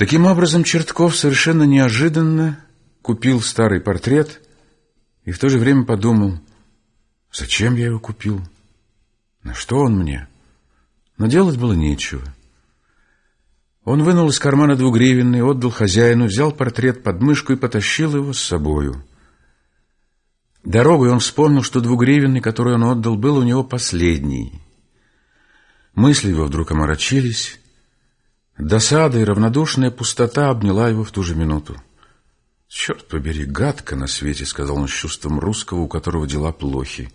Таким образом, Чертков совершенно неожиданно купил старый портрет и в то же время подумал, зачем я его купил, на что он мне. Но делать было нечего. Он вынул из кармана двугривенный, отдал хозяину, взял портрет под мышку и потащил его с собою. Дорогой он вспомнил, что двугривенный, который он отдал, был у него последний. Мысли его вдруг омрачились. Досада и равнодушная пустота обняла его в ту же минуту. «Черт побери, гадко на свете», — сказал он с чувством русского, у которого дела плохи.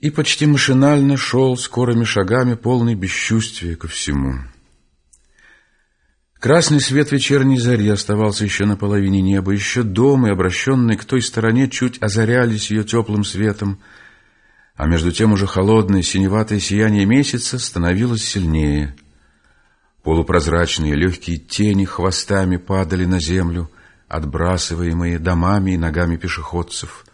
И почти машинально шел скорыми шагами, полный бесчувствия ко всему. Красный свет вечерней зари оставался еще на половине неба, еще дом и обращенные к той стороне чуть озарялись ее теплым светом, а между тем уже холодное синеватое сияние месяца становилось сильнее. Полупрозрачные легкие тени хвостами падали на землю, отбрасываемые домами и ногами пешеходцев.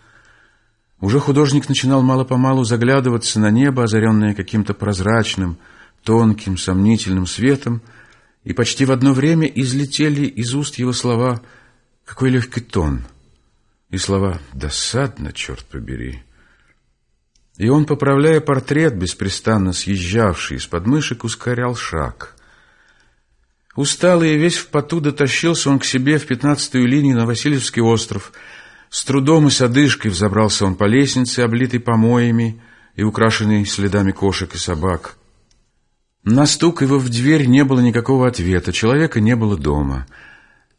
Уже художник начинал мало-помалу заглядываться на небо, озаренное каким-то прозрачным, тонким, сомнительным светом, и почти в одно время излетели из уст его слова «Какой легкий тон!» и слова «Досадно, черт побери!» И он, поправляя портрет, беспрестанно съезжавший из подмышек, ускорял шаг. Усталый и весь в поту дотащился он к себе в пятнадцатую линию на Васильевский остров. С трудом и с одышкой взобрался он по лестнице, облитой помоями и украшенной следами кошек и собак. На стук его в дверь не было никакого ответа, человека не было дома.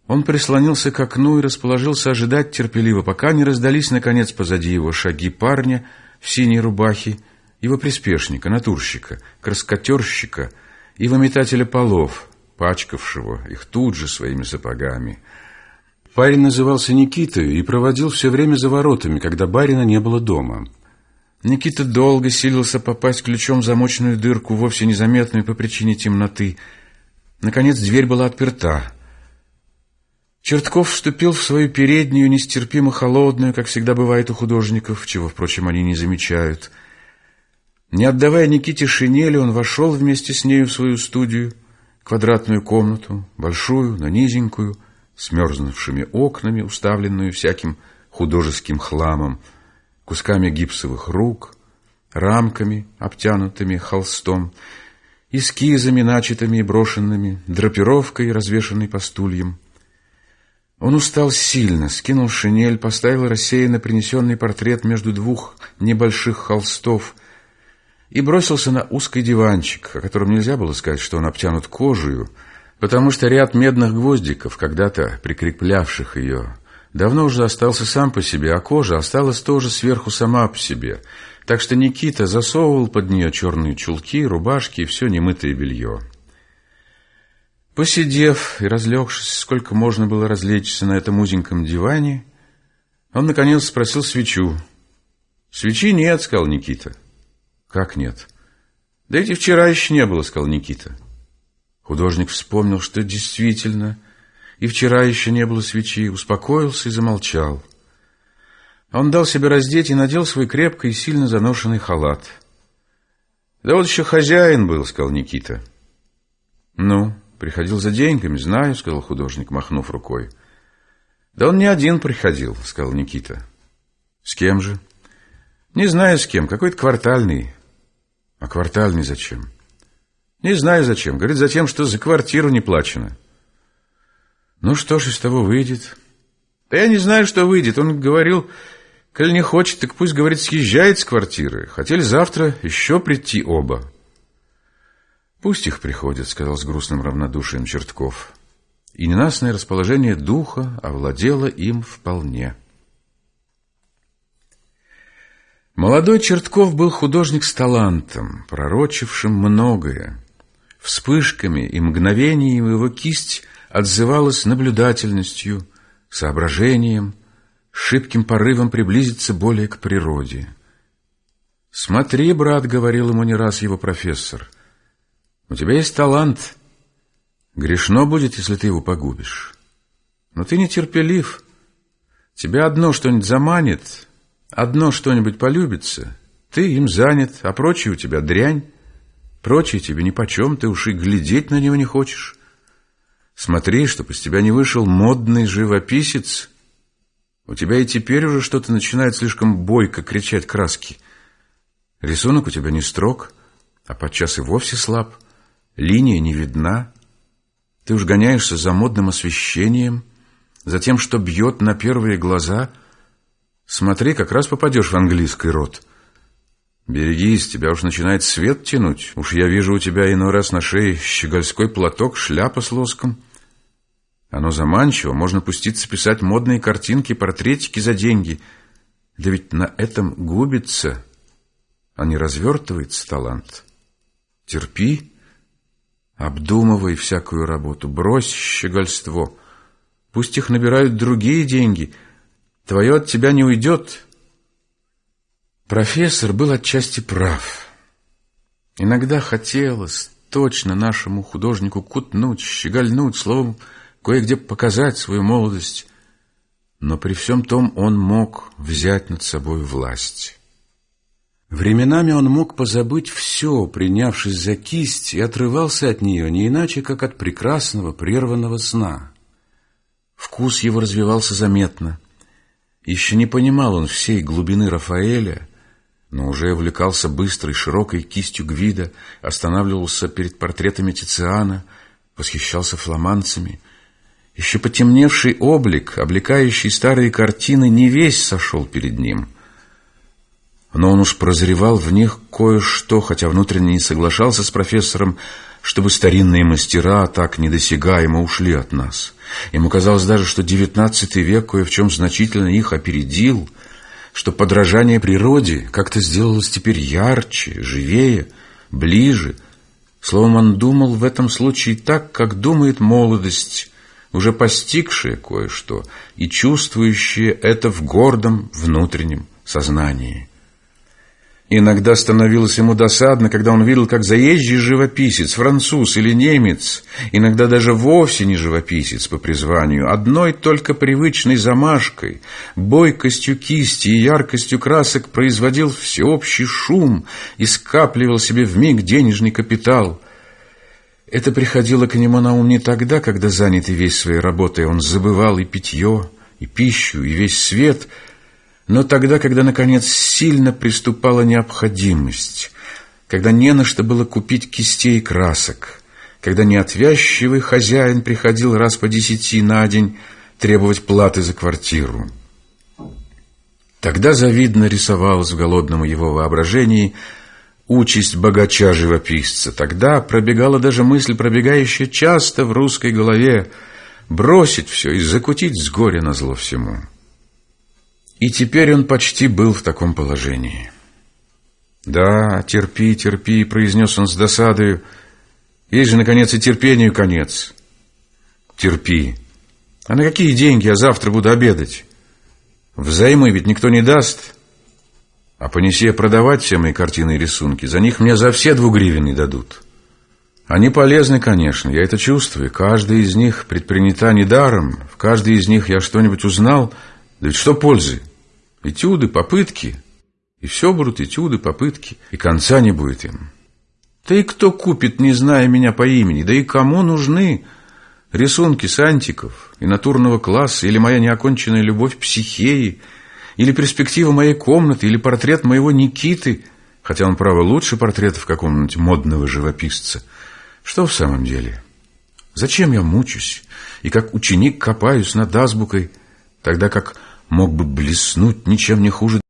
Он прислонился к окну и расположился ожидать терпеливо, пока не раздались, наконец, позади его шаги парня в синей рубахе, его приспешника, натурщика, краскотерщика и выметателя полов, пачкавшего их тут же своими сапогами. Парень назывался Никитой и проводил все время за воротами, когда барина не было дома. Никита долго силился попасть ключом в замочную дырку, вовсе незаметную по причине темноты. Наконец дверь была отперта. Чертков вступил в свою переднюю, нестерпимо холодную, как всегда бывает у художников, чего, впрочем, они не замечают. Не отдавая Никите шинели, он вошел вместе с нею в свою студию, квадратную комнату, большую, но низенькую, с мерзнувшими окнами, уставленную всяким художеским хламом, кусками гипсовых рук, рамками, обтянутыми холстом, эскизами, начатыми и брошенными, драпировкой, развешанной по стульям. Он устал сильно, скинул шинель, поставил рассеянно принесенный портрет между двух небольших холстов и бросился на узкий диванчик, о котором нельзя было сказать, что он обтянут кожей, потому что ряд медных гвоздиков, когда-то прикреплявших ее, давно уже остался сам по себе, а кожа осталась тоже сверху сама по себе. Так что Никита засовывал под нее черные чулки, рубашки и все немытое белье. Посидев и разлегшись, сколько можно было развлечься на этом узеньком диване, он, наконец, спросил свечу. «Свечи нет», — сказал Никита. «Как нет?» «Да эти вчера еще не было», — сказал Никита. Художник вспомнил, что действительно и вчера еще не было свечи, успокоился и замолчал. Он дал себе раздеть и надел свой крепко и сильно заношенный халат. «Да вот еще хозяин был», — сказал Никита. «Ну, приходил за деньгами, знаю», — сказал художник, махнув рукой. «Да он не один приходил», — сказал Никита. «С кем же?» «Не знаю с кем, какой-то квартальный». «А квартальный зачем?» «Не знаю зачем. Говорит, за тем, что за квартиру не плачено». Ну что ж из того выйдет? Да я не знаю, что выйдет. Он говорил, коль не хочет, так пусть, говорит, съезжает с квартиры. Хотели завтра еще прийти оба. Пусть их приходят, сказал с грустным равнодушием Чертков. И ненастное расположение духа овладело им вполне. Молодой Чертков был художник с талантом, пророчившим многое. Вспышками и мгновениями его кисть отзывалась наблюдательностью, соображением, шибким порывом приблизиться более к природе. «Смотри, брат», — говорил ему не раз его профессор, — «у тебя есть талант. Грешно будет, если ты его погубишь. Но ты нетерпелив. Тебя одно что-нибудь заманит, одно что-нибудь полюбится, ты им занят, а прочее у тебя дрянь, прочее тебе нипочем, ты уж и глядеть на него не хочешь». Смотри, чтоб из тебя не вышел модный живописец. У тебя и теперь уже что-то начинает слишком бойко кричать краски. Рисунок у тебя не строг, а подчас и вовсе слаб. Линия не видна. Ты уж гоняешься за модным освещением, за тем, что бьет на первые глаза. Смотри, как раз попадешь в английский рот. Берегись, тебя уж начинает свет тянуть. Уж я вижу у тебя иной раз на шее щегольской платок, шляпа с лоском. Оно заманчиво, можно пуститься писать модные картинки, портретики за деньги. Да ведь на этом губится, а не развертывается талант. Терпи, обдумывай всякую работу, брось щегольство. Пусть их набирают другие деньги, твое от тебя не уйдет. Профессор был отчасти прав. Иногда хотелось точно нашему художнику кутнуть, щегольнуть, словом, кое-где показать свою молодость, но при всем том он мог взять над собой власть. Временами он мог позабыть все, принявшись за кисть, и отрывался от нее не иначе, как от прекрасного прерванного сна. Вкус его развивался заметно. Еще не понимал он всей глубины Рафаэля, но уже увлекался быстрой, широкой кистью Гвида, останавливался перед портретами Тициана, восхищался фламандцами. Еще потемневший облик, облекающий старые картины, не весь сошел перед ним — но он уж прозревал в них кое-что, хотя внутренне не соглашался с профессором, чтобы старинные мастера так недосягаемо ушли от нас. Ему казалось даже, что девятнадцатый век кое в чем значительно их опередил, что подражание природе как-то сделалось теперь ярче, живее, ближе. Словом, он думал в этом случае так, как думает молодость, уже постигшая кое-что и чувствующая это в гордом внутреннем сознании. Иногда становилось ему досадно, когда он видел, как заезжий живописец, француз или немец, иногда даже вовсе не живописец по призванию, одной только привычной замашкой, бойкостью кисти и яркостью красок производил всеобщий шум и скапливал себе в миг денежный капитал. Это приходило к нему на ум не тогда, когда, занятый весь своей работой, он забывал и питье, и пищу, и весь свет — но тогда, когда, наконец, сильно приступала необходимость, когда не на что было купить кистей и красок, когда неотвязчивый хозяин приходил раз по десяти на день требовать платы за квартиру. Тогда завидно рисовалась в голодном его воображении участь богача-живописца. Тогда пробегала даже мысль, пробегающая часто в русской голове, бросить все и закутить с горя на зло всему. И теперь он почти был в таком положении. «Да, терпи, терпи», — произнес он с досадою. «Есть же, наконец, и терпению конец». «Терпи. А на какие деньги я завтра буду обедать? Взаймы ведь никто не даст. А понеси я продавать все мои картины и рисунки, за них мне за все двугривенные дадут». Они полезны, конечно, я это чувствую. Каждый из них предпринята недаром. В каждой из них я что-нибудь узнал. Да ведь что пользы? Этюды, попытки. И все будут этюды, попытки. И конца не будет им. Да и кто купит, не зная меня по имени? Да и кому нужны рисунки сантиков и натурного класса, или моя неоконченная любовь психеи, или перспектива моей комнаты, или портрет моего Никиты, хотя он, право, лучше портрета в каком-нибудь модного живописца. Что в самом деле? Зачем я мучусь и как ученик копаюсь над азбукой, тогда как мог бы блеснуть ничем не хуже